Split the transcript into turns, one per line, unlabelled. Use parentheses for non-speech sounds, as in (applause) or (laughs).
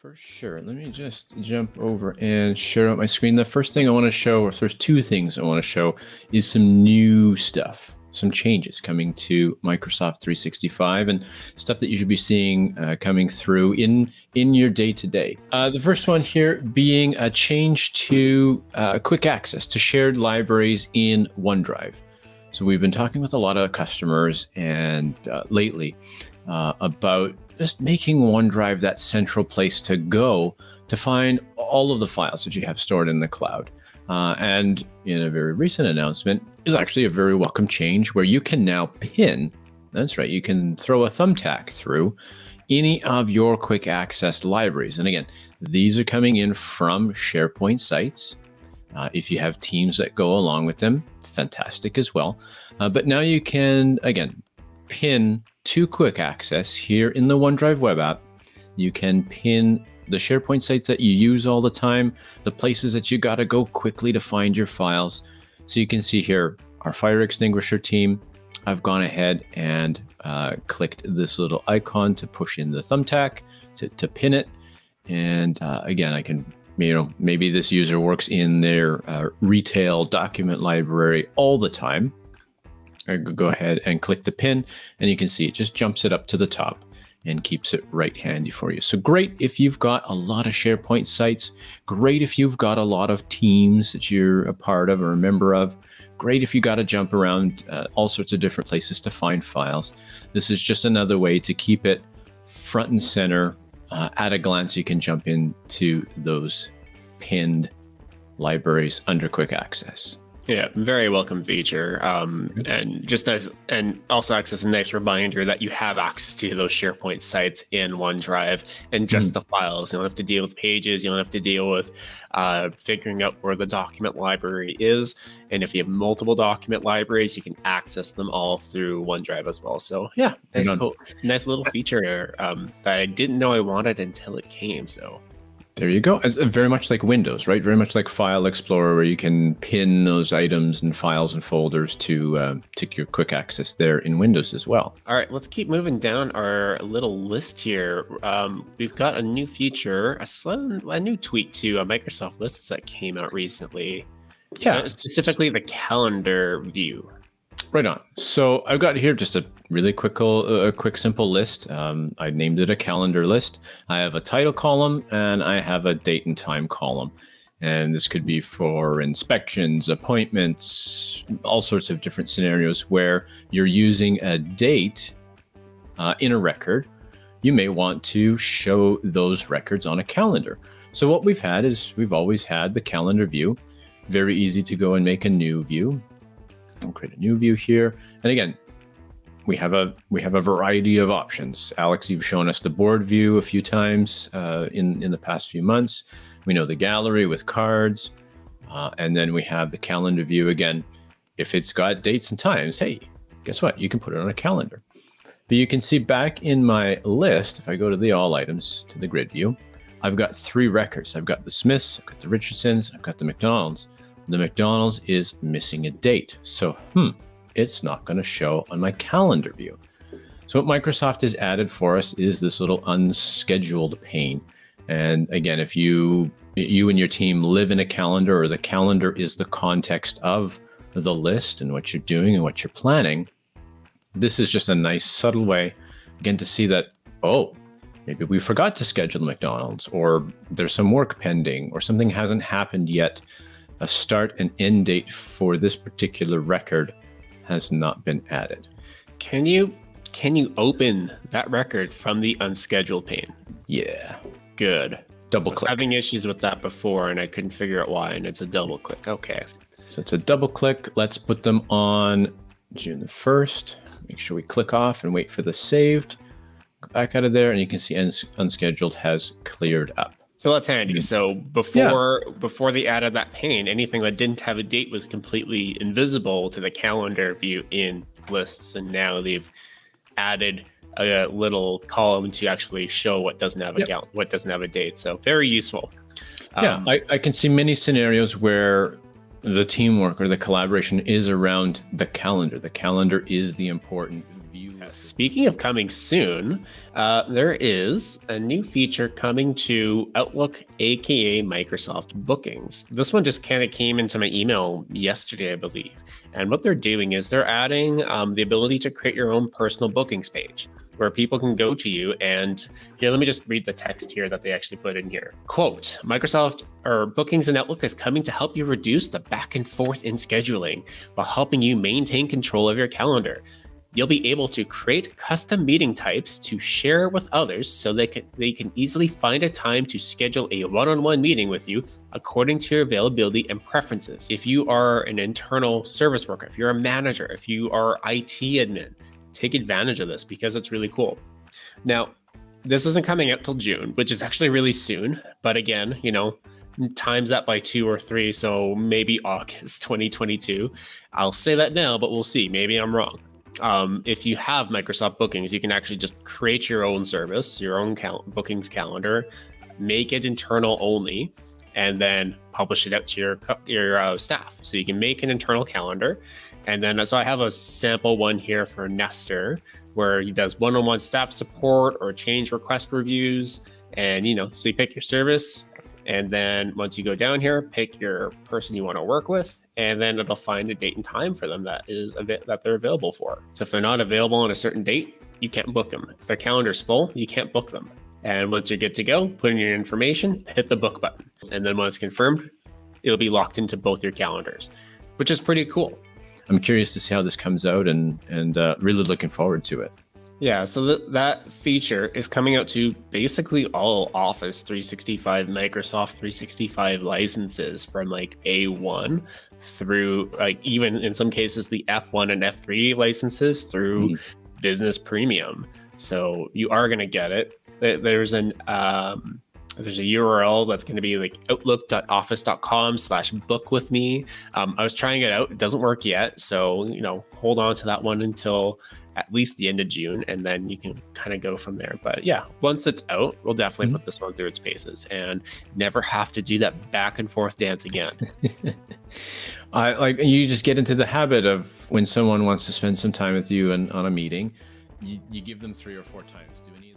For sure. Let me just jump over and share out my screen. The first thing I want to show, or there's two things I want to show, is some new stuff, some changes coming to Microsoft 365 and stuff that you should be seeing uh, coming through in, in your day to day. The first one here being a change to uh, quick access to shared libraries in OneDrive. So we've been talking with a lot of customers and uh, lately uh, about just making OneDrive that central place to go to find all of the files that you have stored in the cloud. Uh, and in a very recent announcement is actually a very welcome change where you can now pin, that's right, you can throw a thumbtack through any of your quick access libraries. And again, these are coming in from SharePoint sites. Uh, if you have teams that go along with them, fantastic as well. Uh, but now you can, again, pin to quick access here in the OneDrive web app. You can pin the SharePoint sites that you use all the time, the places that you got to go quickly to find your files. So you can see here our fire extinguisher team. I've gone ahead and uh, clicked this little icon to push in the thumbtack to, to pin it. And uh, again, I can, you know, maybe this user works in their uh, retail document library all the time go ahead and click the pin and you can see it just jumps it up to the top and keeps it right handy for you. So great if you've got a lot of SharePoint sites, great if you've got a lot of teams that you're a part of or a member of, great if you got to jump around uh, all sorts of different places to find files. This is just another way to keep it front and center. Uh, at a glance, you can jump into those pinned libraries under quick access.
Yeah, very welcome feature. Um, and just nice, and also acts as a nice reminder that you have access to those SharePoint sites in OneDrive and just mm. the files. You don't have to deal with pages. You don't have to deal with uh, figuring out where the document library is. And if you have multiple document libraries, you can access them all through OneDrive as well. So yeah, nice, cool, nice little feature um, that I didn't know I wanted until it came. So
there you go. It's very much like Windows, right? Very much like File Explorer, where you can pin those items and files and folders to uh, to your quick access there in Windows as well.
All right, let's keep moving down our little list here. Um, we've got a new feature, a, a new tweak to uh, Microsoft Lists that came out recently. Yeah, specifically the calendar view.
Right on. So I've got here just a really quick, a quick, simple list. Um, I named it a calendar list. I have a title column and I have a date and time column. And this could be for inspections, appointments, all sorts of different scenarios where you're using a date uh, in a record. You may want to show those records on a calendar. So what we've had is we've always had the calendar view. Very easy to go and make a new view. I'll create a new view here. And again, we have a we have a variety of options. Alex, you've shown us the board view a few times uh, in in the past few months. We know the gallery with cards, uh, and then we have the calendar view again. If it's got dates and times, hey, guess what? You can put it on a calendar. But you can see back in my list, if I go to the all items to the grid view, I've got three records. I've got the Smiths, I've got the Richardsons, I've got the McDonald's the McDonald's is missing a date. So, hmm, it's not going to show on my calendar view. So what Microsoft has added for us is this little unscheduled pane. And again, if you you and your team live in a calendar or the calendar is the context of the list and what you're doing and what you're planning, this is just a nice subtle way again to see that, oh, maybe we forgot to schedule McDonald's or there's some work pending or something hasn't happened yet a start and end date for this particular record has not been added.
Can you can you open that record from the unscheduled pane?
Yeah.
Good.
Double click.
having issues with that before and I couldn't figure out why and it's a double click. Okay.
So it's a double click. Let's put them on June the 1st. Make sure we click off and wait for the saved. Go back out of there and you can see unscheduled has cleared up.
So that's handy. So before yeah. before they added that pane, anything that didn't have a date was completely invisible to the calendar view in lists, and now they've added a little column to actually show what doesn't have a yep. what doesn't have a date. So very useful.
Yeah, um, I, I can see many scenarios where the teamwork or the collaboration is around the calendar. The calendar is the important
speaking of coming soon, uh, there is a new feature coming to Outlook, aka Microsoft Bookings. This one just kind of came into my email yesterday, I believe. And what they're doing is they're adding um, the ability to create your own personal bookings page where people can go to you and here let me just read the text here that they actually put in here quote microsoft or bookings and outlook is coming to help you reduce the back and forth in scheduling while helping you maintain control of your calendar You'll be able to create custom meeting types to share with others so they can, they can easily find a time to schedule a one on one meeting with you according to your availability and preferences. If you are an internal service worker, if you're a manager, if you are IT admin, take advantage of this because it's really cool. Now, this isn't coming out till June, which is actually really soon. But again, you know, times that by two or three. So maybe August (laughs) 2022. I'll say that now, but we'll see. Maybe I'm wrong um, if you have Microsoft Bookings, you can actually just create your own service, your own cal- bookings calendar, make it internal only, and then publish it out to your your uh, staff. So you can make an internal calendar, and then so I have a sample one here for Nestor where he does one-on-one staff support or change request reviews, and you know, so you pick your service, and then once you go down here, pick your person you want to work with, and then it'll find a date and time for them that is that they're available for. So if they're not available on a certain date, you can't book them. If their calendar's full, you can't book them. And once you're good to go, put in your information, hit the book button. And then when it's confirmed, it'll be locked into both your calendars, which is pretty cool.
I'm curious to see how this comes out and and uh, really looking forward to it.
Yeah, so th- that feature is coming out to basically all Office 365, Microsoft 365 licenses from like A1 through like even in some cases the F1 and F3 licenses through mm. Business Premium. So you are going to get it. There's an um, there's a URL that's going to be like outlook.office.com slash book with me. Um, I was trying it out. It doesn't work yet. So, you know, hold on to that one until at least the end of June, and then you can kind of go from there. But yeah, once it's out, we'll definitely mm-hmm. put this one through its paces and never have to do that back and forth dance again. (laughs)
I like you just get into the habit of when someone wants to spend some time with you and on a meeting, you, you give them three or four times. Do any